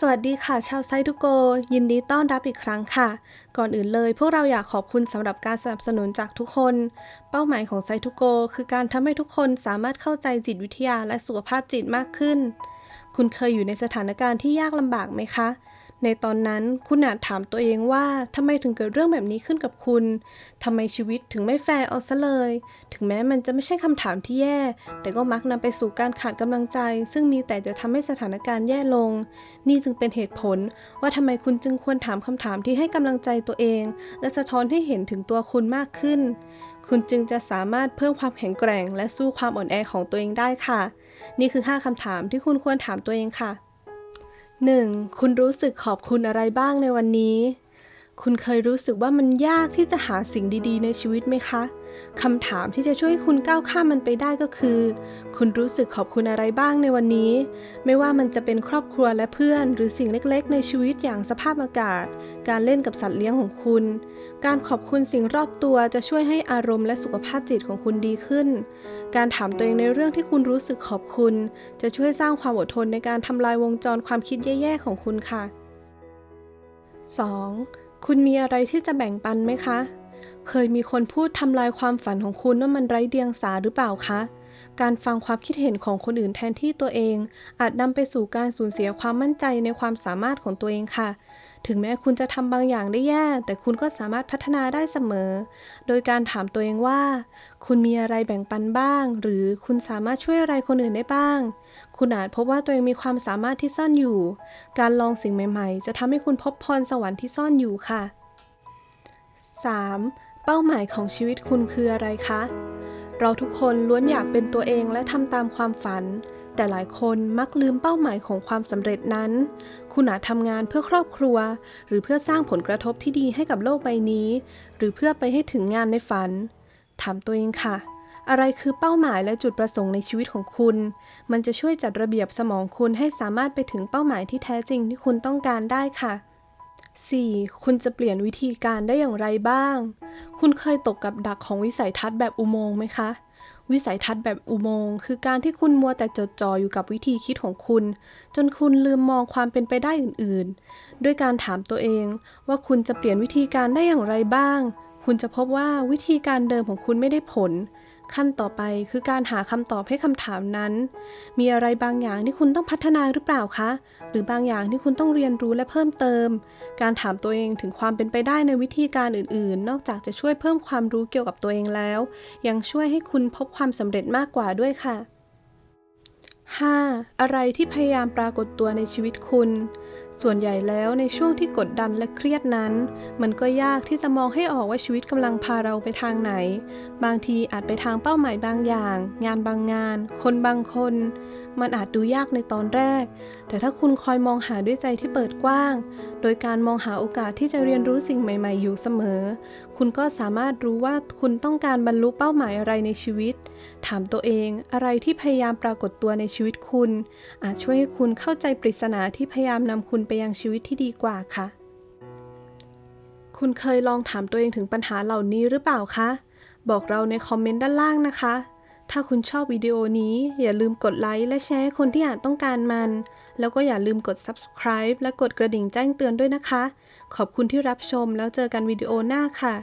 สวัสดีค่ะ ชาวไซทุโก ยินดีต้อนรับอีกครั้งค่ะ ก่อนอื่นเลย พวกเราอยากขอบคุณสำหรับการสนับสนุนจากทุกคน เป้าหมายของไซทุโก คือการทำให้ทุกคนสามารถเข้าใจจิตวิทยาและสุขภาพจิตมากขึ้น คุณเคยอยู่ในสถานการณ์ที่ยากลำบากไหมคะ ในตอนนั้นคุณอาจถามตัวเองว่าทำไมถึงเกิดเรื่องแบบนี้ขึ้นกับคุณทำไมชีวิตถึงไม่แฟร์เอาซะเลย ถึงแม้มันจะไม่ใช่คำถามที่แย่ แต่ก็มักนำไปสู่การขาดกำลังใจ ซึ่งมีแต่จะทำให้สถานการณ์แย่ลง นี่จึงเป็นเหตุผล ว่าทำไมคุณจึงควรถามคำถามที่ให้กำลังใจตัวเอง และสะท้อนให้เห็นถึงตัวคุณมากขึ้น คุณจึงจะสามารถเพิ่มความแข็งแกร่ง และสู้ความอ่อนแอของตัวเองได้ค่ะ นี่คือ 5คำถามที่คุณควรถามตัวเองค่ะ 1. คุณรู้สึกขอบคุณอะไรบ้างในวันนี้ คุณเคยรู้สึกว่ามันยากที่จะหาสิ่งดีๆ ในชีวิตไหมคะคำถามที่จะช่วยคุณก้าวข้ามมันไปได้ก็คือ คุณรู้สึกขอบคุณอะไรบ้างในวันนี้ ไม่ว่ามันจะเป็นครอบครัวและเพื่อน หรือสิ่งเล็กๆ ในชีวิตอย่างสภาพอากาศ การเล่นกับสัตว์เลี้ยงของคุณ การขอบคุณสิ่งรอบตัวจะช่วยให้อารมณ์และสุขภาพจิตของคุณดีขึ้น การถามตัวเองในเรื่องที่คุณรู้สึกขอบคุณ จะช่วยสร้างความอดทนในการทำลายวงจรความคิดแย่ๆของคุณค่ะ 2. คุณมีอะไรที่จะแบ่งปันไหมคะ เคยมีคนพูดทำลายความฝันของคุณว่ามันไร้เดียงสาหรือเปล่าคะ การฟังความคิดเห็นของคนอื่นแทนที่ตัวเอง อาจนำไปสู่การสูญเสียความมั่นใจในความสามารถของตัวเองค่ะ ถึงแม้คุณจะทำบางอย่างได้แย่ แต่คุณก็สามารถพัฒนาได้เสมอ โดยการถามตัวเองว่า คุณมีอะไรแบ่งปันบ้าง หรือคุณสามารถช่วยอะไรคนอื่นได้บ้าง คุณอาจพบว่าตัวเองมีความสามารถที่ซ่อนอยู่ การลองสิ่งใหม่ ๆ จะทำให้คุณพบพรสวรรค์ที่ซ่อนอยู่ค่ะ 3. เป้าหมายของชีวิตคุณคืออะไรคะเราทุกคนล้วนอยากเป็นตัวเองและทำตามความฝัน แต่หลายคนมักลืมเป้าหมายของความสำเร็จนั้น คุณอาจทำงานเพื่อครอบครัว หรือเพื่อสร้างผลกระทบที่ดีให้กับโลกใบนี้ หรือเพื่อไปให้ถึงงานในฝัน ถามตัวเองค่ะ อะไรคือเป้าหมายและจุดประสงค์ในชีวิตของคุณ มันจะช่วยจัดระเบียบสมองคุณให้สามารถไปถึงเป้าหมายที่แท้จริงที่คุณต้องการได้ค่ะ 4. คุณจะเปลี่ยนวิธีการได้อย่างไรบ้าง คุณเคยตกกับดักของวิสัยทัศน์แบบอุโมงค์ไหมคะ วิสัยทัศน์แบบอุโมงค์คือการที่คุณมัวแต่จดจ่ออยู่กับวิธีคิดของคุณ จนคุณลืมมองความเป็นไปได้อื่นๆ ด้วยการถามตัวเองว่าคุณจะเปลี่ยนวิธีการได้อย่างไรบ้าง คุณจะพบว่าวิธีการเดิมของคุณไม่ได้ผล ขั้นต่อไปคือการหาคำตอบให้คำถามนั้น มีอะไรบางอย่างที่คุณต้องพัฒนาหรือเปล่าคะ หรือบางอย่างที่คุณต้องเรียนรู้และเพิ่มเติม การถามตัวเองถึงความเป็นไปได้ในวิธีการอื่น ๆ นอกจากจะช่วยเพิ่มความรู้เกี่ยวกับตัวเองแล้ว ยังช่วยให้คุณพบความสำเร็จมากกว่าด้วยค่ะ 5. อะไรที่พยายามปรากฏตัวในชีวิตคุณ ส่วนใหญ่แล้วในช่วงที่กดดันและเครียดนั้น มันก็ยากที่จะมองให้ออกว่าชีวิตกำลังพาเราไปทางไหน บางทีอาจไปทางเป้าหมายบางอย่าง งานบางงาน คนบางคน มันอาจดูยากในตอนแรก แต่ถ้าคุณคอยมองหาด้วยใจที่เปิดกว้าง โดยการมองหาโอกาสที่จะเรียนรู้สิ่งใหม่ ๆ อยู่เสมอ คุณก็สามารถรู้ว่าคุณต้องการบรรลุเป้าหมายอะไรในชีวิต ถามตัวเองอะไรที่พยายามปรากฏตัวในชีวิตคุณ อาจช่วยให้คุณเข้าใจปริศนาที่พยายามนำคุณไปยังชีวิตที่ดีกว่าค่ะ คุณเคยลองถามตัวเองถึงปัญหาเหล่านี้หรือเปล่าคะ บอกเราในคอมเมนต์ด้านล่างนะคะ ถ้าคุณชอบวิดีโอนี้อย่าลืมกดไลค์และแชร์ให้คนที่อาจต้องการมัน แล้วก็อย่าลืมกด subscribe และกดกระดิ่งแจ้งเตือนด้วยนะคะ ขอบคุณที่รับชมแล้วเจอกันวิดีโอหน้าค่ะ